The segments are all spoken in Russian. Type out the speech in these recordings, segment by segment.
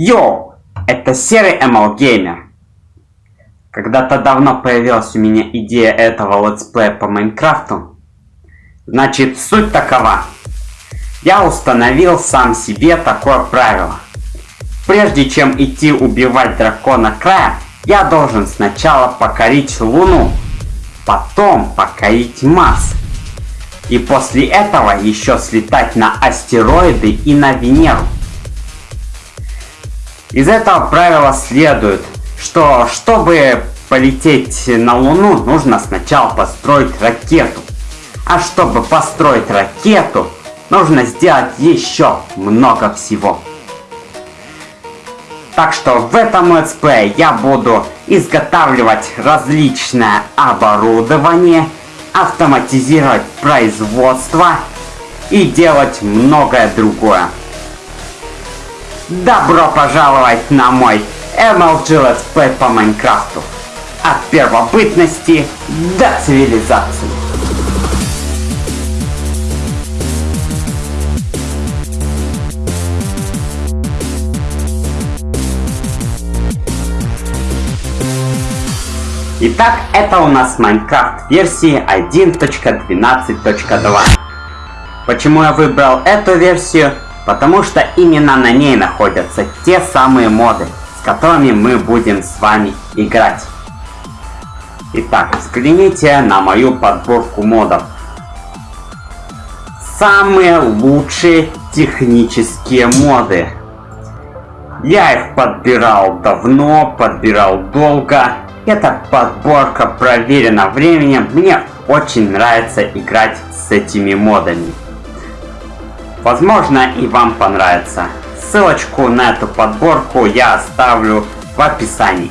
Йоу, это серый ML Gamer. Когда-то давно появилась у меня идея этого летсплея по Майнкрафту. Значит, суть такова. Я установил сам себе такое правило. Прежде чем идти убивать дракона края, я должен сначала покорить Луну, потом покорить Марс. И после этого еще слетать на астероиды и на Венеру. Из этого правила следует, что чтобы полететь на Луну, нужно сначала построить ракету. А чтобы построить ракету, нужно сделать еще много всего. Так что в этом летсплее я буду изготавливать различное оборудование, автоматизировать производство и делать многое другое. Добро пожаловать на мой MLG Let's Play по Майнкрафту. От первобытности до цивилизации. Итак, это у нас Майнкрафт версии 1.12.2. Почему я выбрал эту версию? Потому что именно на ней находятся те самые моды, с которыми мы будем с вами играть. Итак, взгляните на мою подборку модов. Самые лучшие технические моды. Я их подбирал давно, подбирал долго. Эта подборка проверена временем. Мне очень нравится играть с этими модами. Возможно и вам понравится. Ссылочку на эту подборку я оставлю в описании.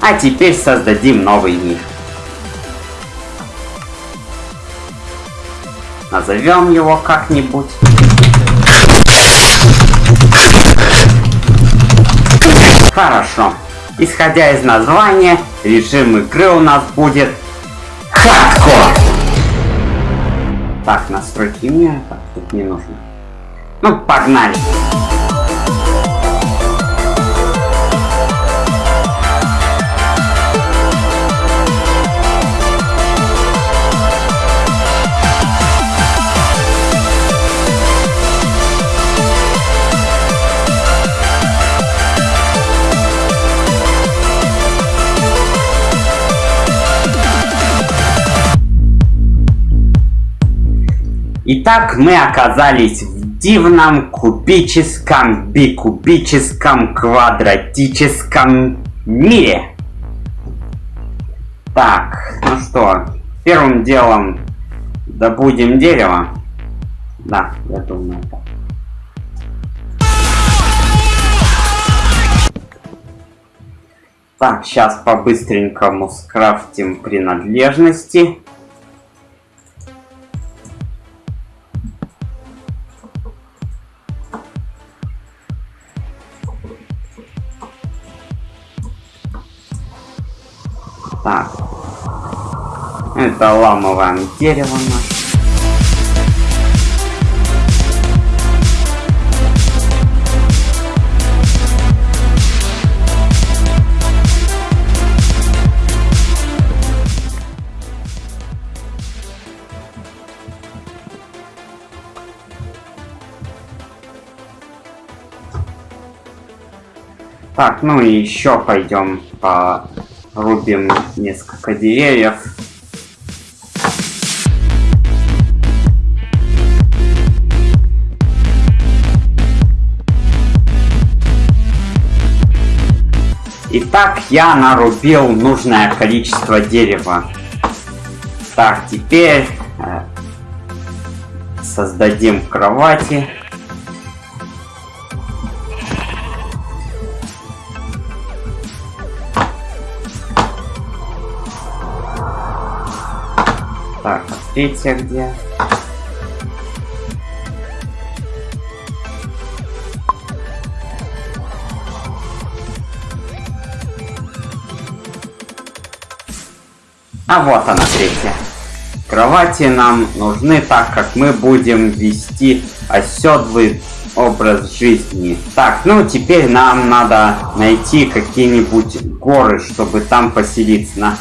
А теперь создадим новый мир. Назовем его как-нибудь. Хорошо. Исходя из названия, режим игры у нас будет Хардкор. Так, настройки мира, не нужно. Ну, погнали. Итак, мы оказались в дивном кубическом, бикубическом, квадратическом мире. Так, ну что, первым делом добудем дерево. Да, я думаю так. Так, сейчас по-быстренькому скрафтим принадлежности. Так. Это ламовое дерево наше. Так, ну и еще пойдем по рубим несколько деревьев. Итак, я нарубил нужное количество дерева. Так, теперь э, создадим кровати. Третья где? А вот она третья. Кровати нам нужны, так как мы будем вести оседлый образ жизни. Так, ну теперь нам надо найти какие-нибудь горы, чтобы там поселиться. На...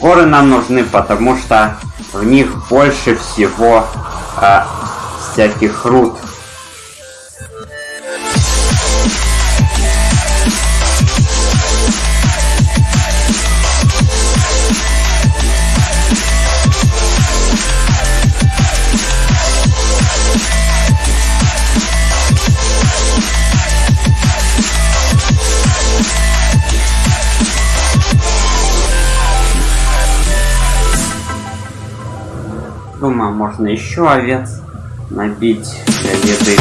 Горы нам нужны, потому что в них больше всего э, всяких руд. Думаю, можно еще овец набить для еды.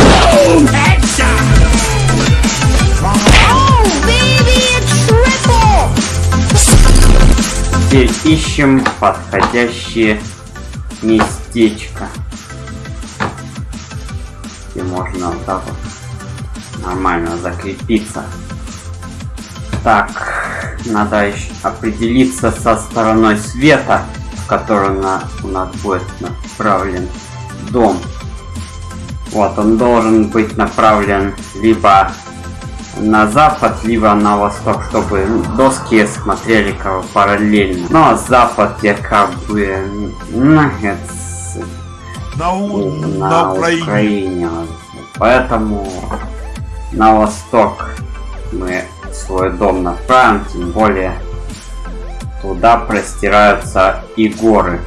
Теперь ищем подходящее местечко. Где можно вот так вот нормально закрепиться. Так, надо еще определиться со стороной света в которую на, у нас будет направлен дом. Вот, он должен быть направлен либо на запад, либо на восток, чтобы доски смотрели как бы параллельно. Но ну, а запад я как бы на, на, на Украине. Украине. Поэтому на восток мы свой дом направим, тем более Туда простираются и горы.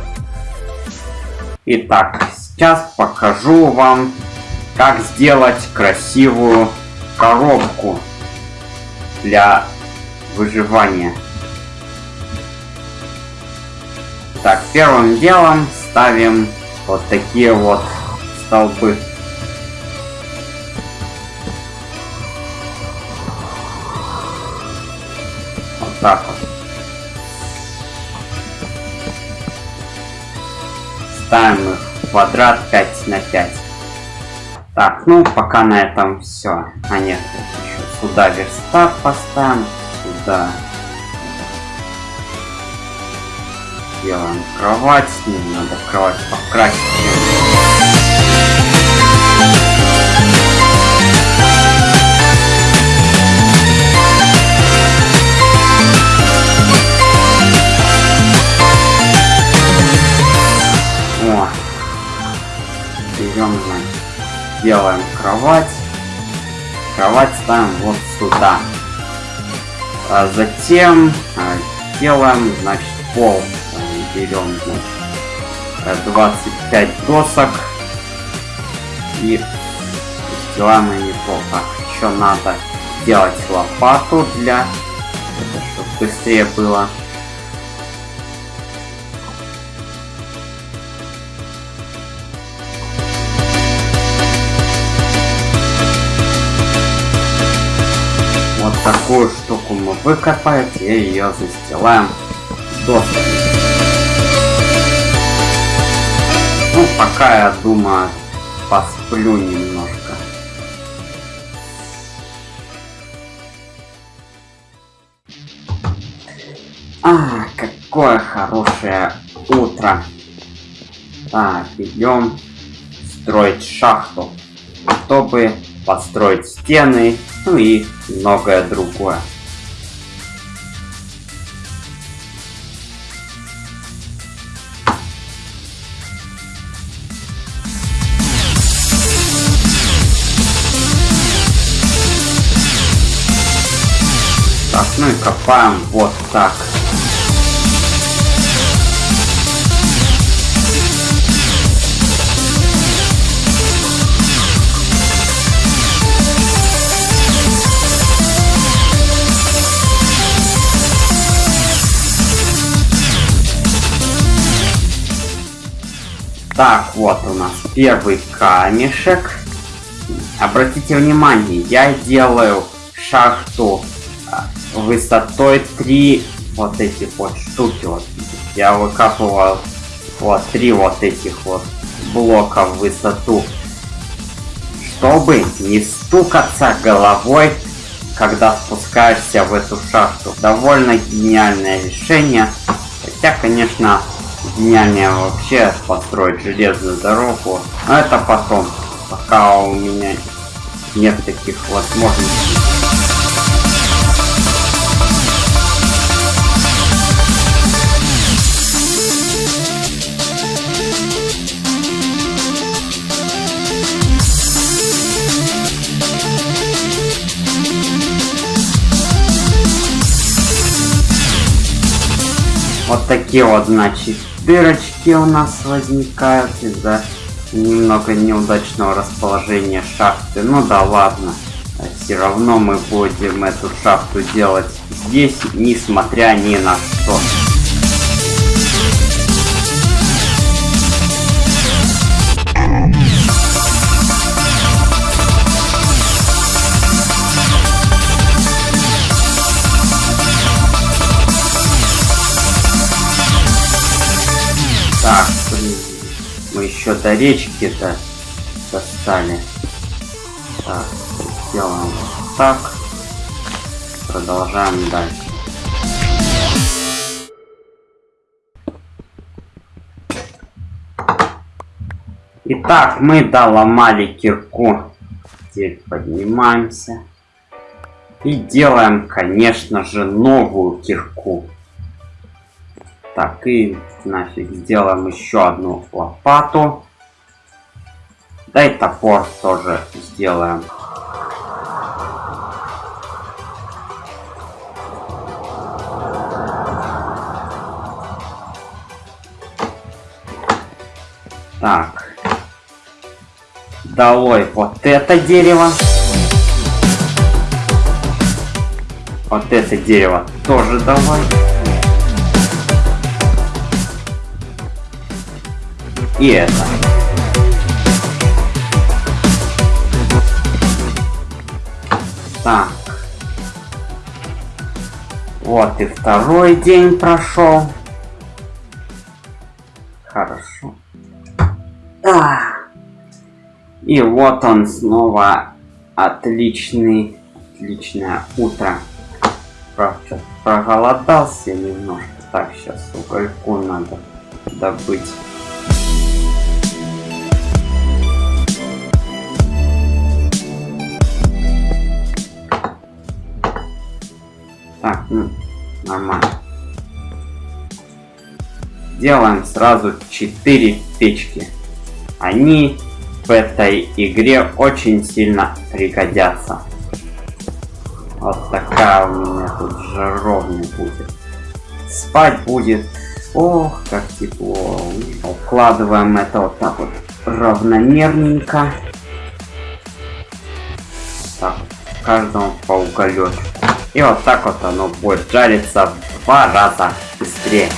Итак, сейчас покажу вам, как сделать красивую коробку для выживания. Так, первым делом ставим вот такие вот столбы. Квадрат 5 на 5. Так, ну пока на этом все. А нет, еще сюда верстак поставим, сюда делаем кровать, не надо кровать покрасить. Делаем кровать. Кровать ставим вот сюда. А затем а, делаем, значит, пол. Берем, значит, 25 досок. И сделаем они пол. Так, еще надо сделать лопату для... Это, чтобы быстрее было. Такую штуку мы выкопаем и ее застилаем досками. Ну, пока я думаю, посплю немножко. А, какое хорошее утро. Так, идем строить шахту, чтобы построить стены ну и многое другое. Так, ну и копаем вот так. Так, вот у нас первый камешек. Обратите внимание, я делаю шахту а, высотой 3 вот этих вот штуки. Вот. Я выкапывал вот три вот этих вот блока в высоту. Чтобы не стукаться головой, когда спускаешься в эту шахту. Довольно гениальное решение. Хотя, конечно, гениальнее вообще построить железную дорогу. Но это потом, пока у меня нет таких возможностей. Вот такие вот, значит, дырочки у нас возникают из-за немного неудачного расположения шахты. Ну да ладно. Все равно мы будем эту шахту делать здесь, несмотря ни на что. До речки-то достали. Так, сделаем так. Продолжаем дальше. Итак, мы доломали кирку. Теперь поднимаемся. И делаем, конечно же, новую кирку. Так, и нафиг сделаем еще одну лопату. Да и топор тоже сделаем. Так. Долой вот это дерево. Вот это дерево тоже давай. И это. Вот и второй день прошел. Хорошо. А. И вот он снова отличный, отличное утро. Правда, проголодался немножко. Так, сейчас угольку надо добыть. Ну, нормально. Делаем сразу 4 печки. Они в этой игре очень сильно пригодятся. Вот такая у меня тут жаровня будет. Спать будет. Ох, как тепло. Укладываем это вот так вот равномерненько. Так, каждому по уголечку. И вот так вот оно будет жариться в два раза быстрее.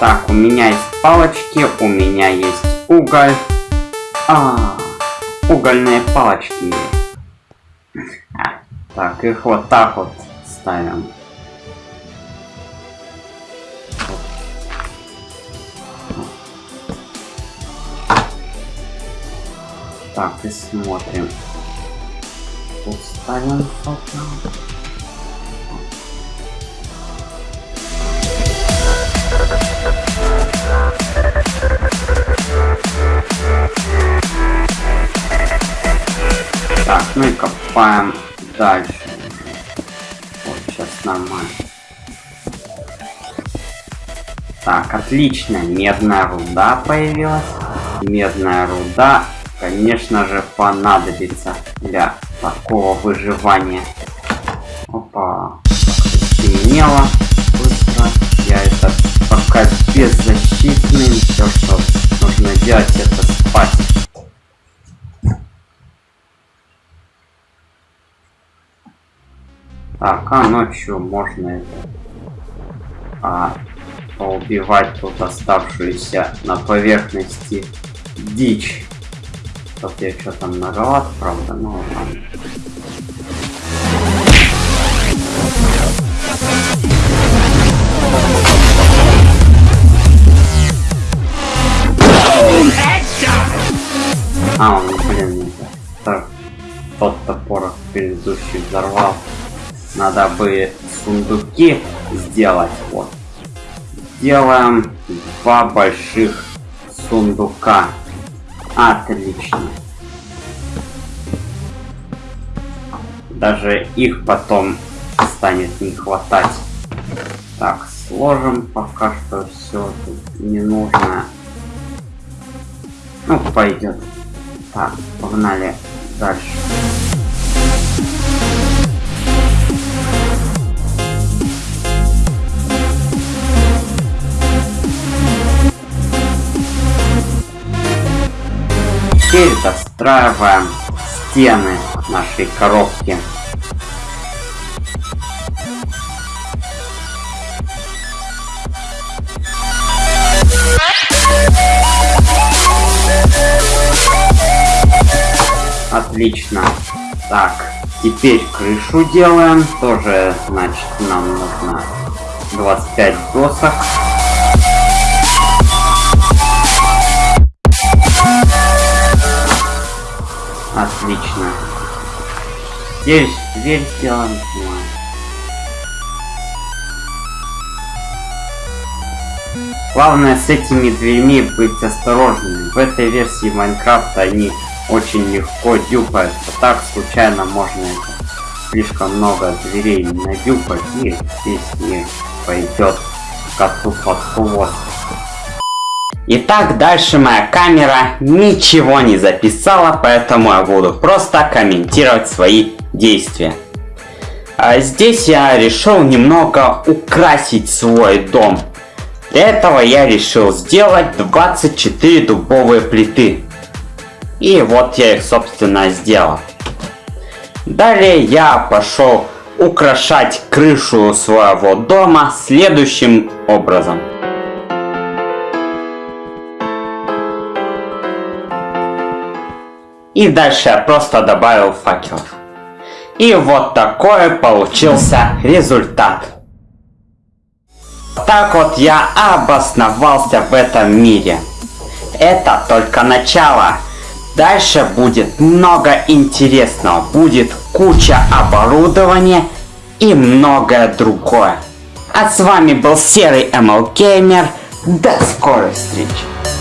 Так, у меня есть палочки, у меня есть уголь. А, угольные палочки. Так, их вот так вот ставим. Так, и смотрим. Тут ставим фото. Копаем дальше. Вот, сейчас нормально. Так, отлично. Медная руда появилась. Медная руда, конечно же, понадобится для такого выживания. Опа. Темнело быстро. Я это пока беззащитный. Все, что нужно делать, это спать. Так, а ночью можно это... А, поубивать тут оставшуюся на поверхности дичь. Тут я что там многовато, правда, но ладно. А, он, блин. Тот топор предыдущий взорвал. Надо бы сундуки сделать. Вот. Делаем два больших сундука. Отлично. Даже их потом станет не хватать. Так, сложим пока что все не нужно. Ну, пойдет. Так, погнали дальше. Теперь достраиваем стены нашей коробки. Отлично. Так, теперь крышу делаем. Тоже, значит, нам нужно 25 досок. Здесь дверь сделаем. Главное с этими дверьми быть осторожными. В этой версии Майнкрафта они очень легко дюпаются. Так случайно можно это слишком много дверей надюпать и здесь не пойдет коту под хвост. Итак, дальше моя камера ничего не записала, поэтому я буду просто комментировать свои действия. А здесь я решил немного украсить свой дом. Для этого я решил сделать 24 дубовые плиты. И вот я их, собственно, сделал. Далее я пошел украшать крышу своего дома следующим образом. И дальше я просто добавил факелов. И вот такой получился результат. Так вот я обосновался в этом мире. Это только начало. Дальше будет много интересного. Будет куча оборудования и многое другое. А с вами был Серый ML Gamer. До скорой встречи.